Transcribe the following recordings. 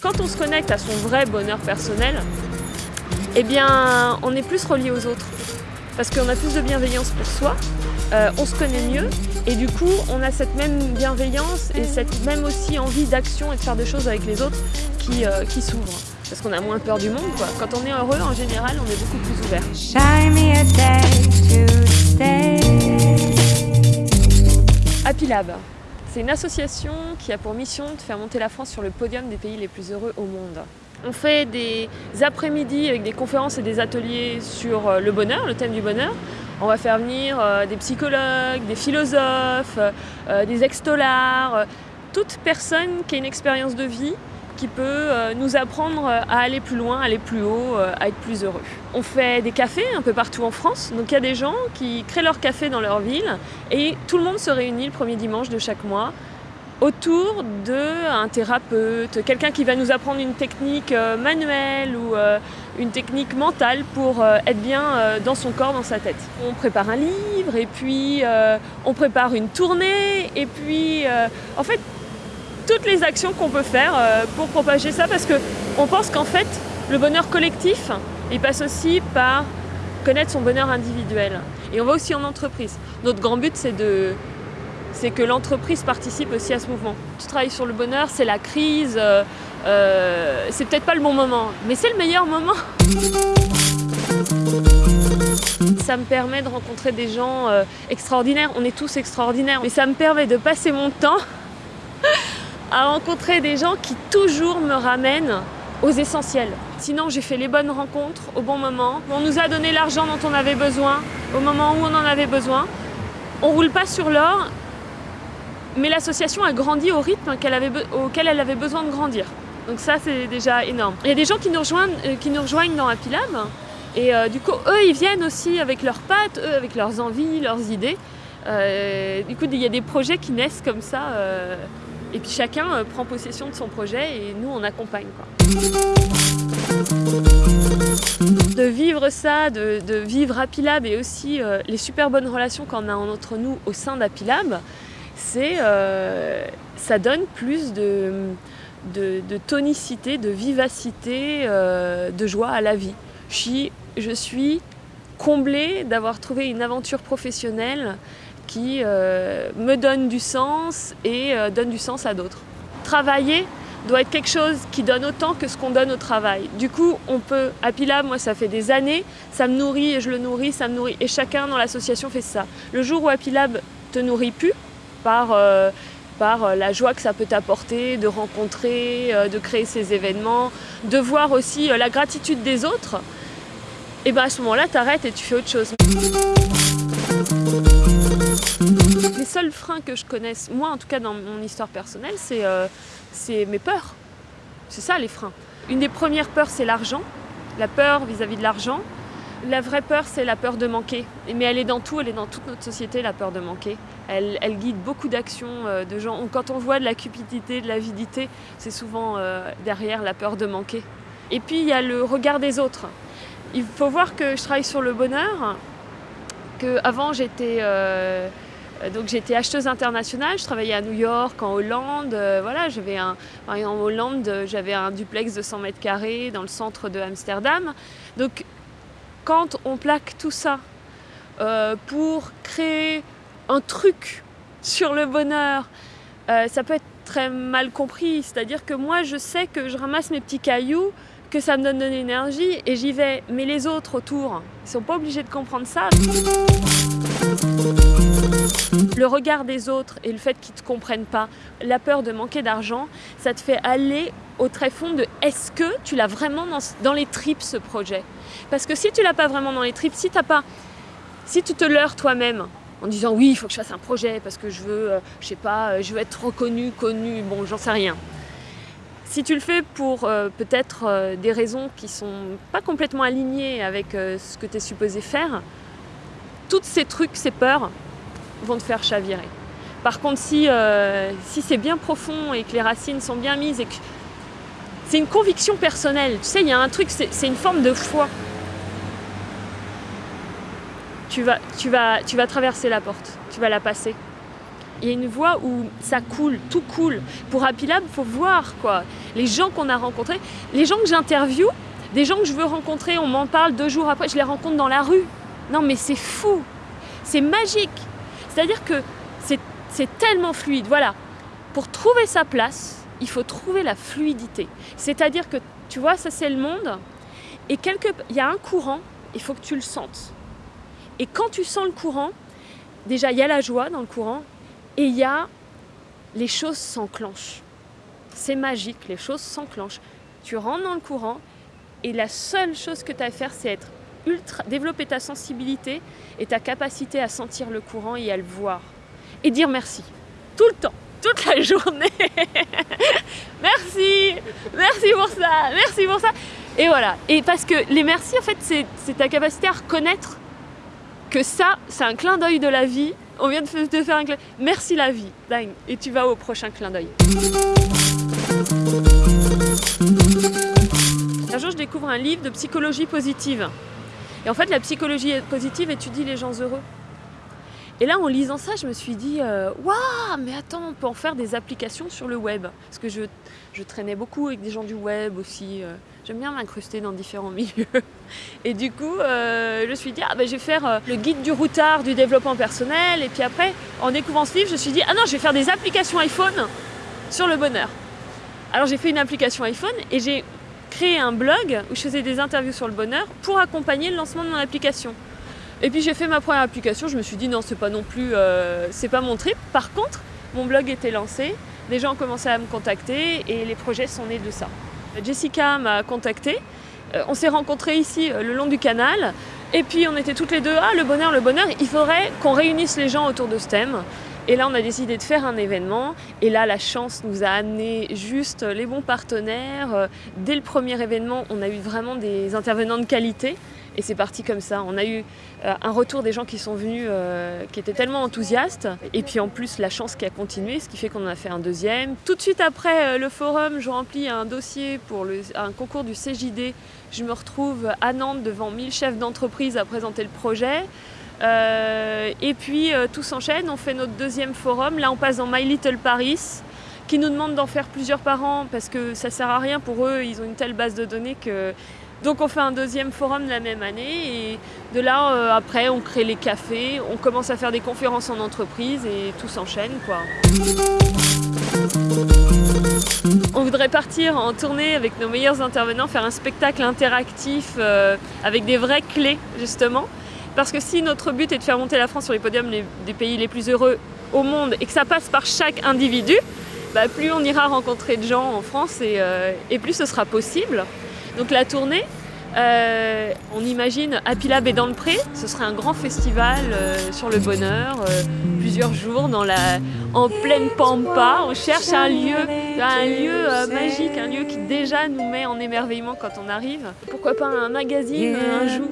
Quand on se connecte à son vrai bonheur personnel, eh bien, on est plus relié aux autres. Parce qu'on a plus de bienveillance pour soi, euh, on se connaît mieux, et du coup, on a cette même bienveillance et cette même aussi envie d'action et de faire des choses avec les autres qui, euh, qui s'ouvrent. Parce qu'on a moins peur du monde. Quand on est heureux, en général, on est beaucoup plus ouvert. Happy Lab, c'est une association qui a pour mission de faire monter la France sur le podium des pays les plus heureux au monde. On fait des après-midi avec des conférences et des ateliers sur euh, le bonheur, le thème du bonheur. On va faire venir euh, des psychologues, des philosophes, euh, des extolards, toute personne qui a une expérience de vie qui peut nous apprendre à aller plus loin, aller plus haut, à être plus heureux. On fait des cafés un peu partout en France, donc il y a des gens qui créent leur café dans leur ville et tout le monde se réunit le premier dimanche de chaque mois autour d'un thérapeute, quelqu'un qui va nous apprendre une technique euh, manuelle ou euh, une technique mentale pour euh, être bien dans son corps, dans sa tête. On prépare un livre et puis on prépare une tournée et puis en fait toutes les actions qu'on peut faire pour propager ça parce qu'on pense qu'en fait le bonheur collectif il passe aussi par connaître son bonheur individuel et on va aussi en entreprise. Notre grand but c'est de c'est que l'entreprise participe aussi à ce mouvement. Tu travailles sur le bonheur, c'est la crise, euh, euh, c'est peut-être pas le bon moment, mais c'est le meilleur moment. Ça me permet de rencontrer des gens euh, extraordinaires, on est tous extraordinaires, mais ça me permet de passer mon temps à rencontrer des gens qui toujours me ramènent aux essentiels. Sinon, j'ai fait les bonnes rencontres au bon moment. On nous a donné l'argent dont on avait besoin, au moment où on en avait besoin. On roule pas sur l'or, mais l'association a grandi au rythme auquel elle avait besoin de grandir. Donc ça, c'est déjà énorme. Il y a des gens qui nous rejoignent, euh, qui nous rejoignent dans Happy Lab. Et euh, du coup, eux, ils viennent aussi avec leurs pattes, eux, avec leurs envies, leurs idées. Euh, du coup, il y a des projets qui naissent comme ça. Et puis chacun prend possession de son projet et nous, on accompagne. De vivre ça, de, vivre Happy Lab et aussi les super bonnes relations qu'on a entre nous au sein d'Happy Lab, c'est, euh, ça donne plus de, tonicité, de vivacité, euh, de joie à la vie. Je suis, comblée d'avoir trouvé une aventure professionnelle qui euh, me donne du sens et donne du sens à d'autres. Travailler doit être quelque chose qui donne autant que ce qu'on donne au travail. Du coup, on peut, à Pilab, moi ça fait des années, ça me nourrit et je le nourris, ça me nourrit. Et chacun dans l'association fait ça. Le jour où Apilab te nourrit plus, par, euh, par euh, la joie que ça peut t'apporter, de rencontrer, euh, de créer ces événements, de voir aussi la gratitude des autres, et bien à ce moment-là, tu arrêtes et tu fais autre chose. Les seuls freins que je connaisse, moi en tout cas dans mon histoire personnelle, c'est mes peurs. C'est ça les freins. Une des premières peurs, c'est l'argent, la peur vis-à-vis -vis de l'argent. La vraie peur, c'est la peur de manquer. Mais elle est dans tout, elle est dans toute notre société, la peur de manquer. Elle, guide beaucoup d'actions euh, de gens. Quand on voit de la cupidité, de l'avidité, c'est souvent euh, derrière la peur de manquer. Et puis, il y a le regard des autres. Il faut voir que je travaille sur le bonheur, qu'avant, j'étais... Euh, donc j'étais acheteuse internationale, je travaillais à New York, en Hollande, voilà, j'avais un, en Hollande, j'avais un duplex de 100 mètres carrés dans le centre de Amsterdam. Donc quand on plaque tout ça euh, pour créer un truc sur le bonheur, euh, ça peut être très mal compris. C'est-à-dire que moi, je sais que je ramasse mes petits cailloux, que ça me donne de l'énergie et j'y vais. Mais les autres autour, ils sont pas obligés de comprendre ça. Le regard des autres et le fait qu'ils ne te comprennent pas, la peur de manquer d'argent, ça te fait aller au tréfonds de est-ce que tu l'as vraiment dans, les tripes ce projet? Parce que si tu l'as pas vraiment dans les tripes, si, as pas, si tu te leurres toi-même en disant oui, il faut que je fasse un projet parce que je veux, euh, je sais pas, euh, je veux être reconnu, connu, bon, j'en sais rien. Si tu le fais pour euh, peut-être des raisons qui sont pas complètement alignées avec ce que tu es supposé faire, tous ces trucs, ces peurs vont te faire chavirer. Par contre, si, si c'est bien profond et que les racines sont bien mises et que c'est une conviction personnelle. Tu sais, il y a un truc, c'est une forme de foi. tu vas, tu, vas, tu vas traverser la porte, tu vas la passer. Il y a une voie où ça coule, tout coule. Pour Happy Lab, il faut voir quoi. Les gens qu'on a rencontrés, les gens que j'interviewe, des gens que je veux rencontrer, on m'en parle deux jours après, je les rencontre dans la rue. Non mais c'est fou, c'est magique. C'est-à-dire que c'est tellement fluide. Voilà, pour trouver sa place, il faut trouver la fluidité. C'est-à-dire que, tu vois, ça c'est le monde, et quelque, il y a un courant, il faut que tu le sentes. Et quand tu sens le courant, déjà il y a la joie dans le courant, et il y a les choses s'enclenchent. C'est magique, les choses s'enclenchent. Tu rentres dans le courant, et la seule chose que tu as à faire, c'est être ultra, développer ta sensibilité et ta capacité à sentir le courant et à le voir. Et dire merci. Tout le temps, toute la journée. merci, merci pour ça, merci pour ça. Et voilà. Et parce que les merci, en fait, c'est ta capacité à reconnaître que ça, c'est un clin d'œil de la vie. On vient de te faire un clin Merci la vie. Et tu vas au prochain clin d'œil. Un jour, je découvre un livre de psychologie positive. Et en fait, la psychologie positive étudie les gens heureux. Et là, en lisant ça, je me suis dit, euh, waouh, mais attends, on peut en faire des applications sur le web. Parce que je, traînais beaucoup avec des gens du web aussi. Euh, j'aime bien m'incruster dans différents milieux. Et du coup, euh, je me suis dit, ah ben, je vais faire le guide du routard du développement personnel. Et puis après, en découvrant ce livre, je me suis dit, ah non, je vais faire des applications iPhone sur le bonheur. Alors j'ai fait une application iPhone et j'ai créé un blog où je faisais des interviews sur le bonheur pour accompagner le lancement de mon application. Et puis j'ai fait ma première application, je me suis dit non c'est pas non plus, euh, c'est pas mon trip. Par contre, mon blog était lancé, des gens ont commencé à me contacter et les projets sont nés de ça. Jessica m'a contacté, euh, on s'est rencontrés ici euh, le long du canal et puis on était toutes les deux, ah le bonheur, le bonheur, il faudrait qu'on réunisse les gens autour de ce thème. Et là, on a décidé de faire un événement. Et là, la chance nous a amené juste les bons partenaires. Dès le premier événement, on a eu vraiment des intervenants de qualité. Et c'est parti comme ça. On a eu euh, un retour des gens qui sont venus, euh, qui étaient tellement enthousiastes. Et puis en plus, la chance qui a continué, ce qui fait qu'on en a fait un deuxième. Tout de suite après euh, le forum, je remplis un dossier pour un concours du CJD. Je me retrouve à Nantes devant 1000 chefs d'entreprise à présenter le projet. Et puis tout s'enchaîne, on fait notre deuxième forum. Là, on passe dans My Little Paris qui nous demande d'en faire plusieurs par an parce que ça sert à rien pour eux, ils ont une telle base de données que donc on fait un deuxième forum la même année et de là euh, après on crée les cafés, on commence à faire des conférences en entreprise et tout s'enchaîne quoi. On voudrait partir en tournée avec nos meilleurs intervenants, faire un spectacle interactif euh, avec des vraies clés justement. Parce que si notre but est de faire monter la France sur les podiums des pays les plus heureux au monde et que ça passe par chaque individu, bah, plus on ira rencontrer de gens en France et, euh, plus ce sera possible. Donc la tournée, euh, on imagine Happy Lab et dans le Pré, ce serait un grand festival euh, sur le bonheur, plusieurs jours dans la, en pleine pampa. On cherche un lieu, un lieu magique, un lieu qui déjà nous met en émerveillement quand on arrive. Pourquoi pas un magazine un jour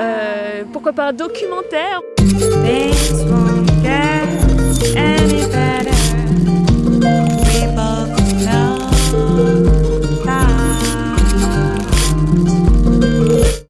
euh, pourquoi pas un documentaire.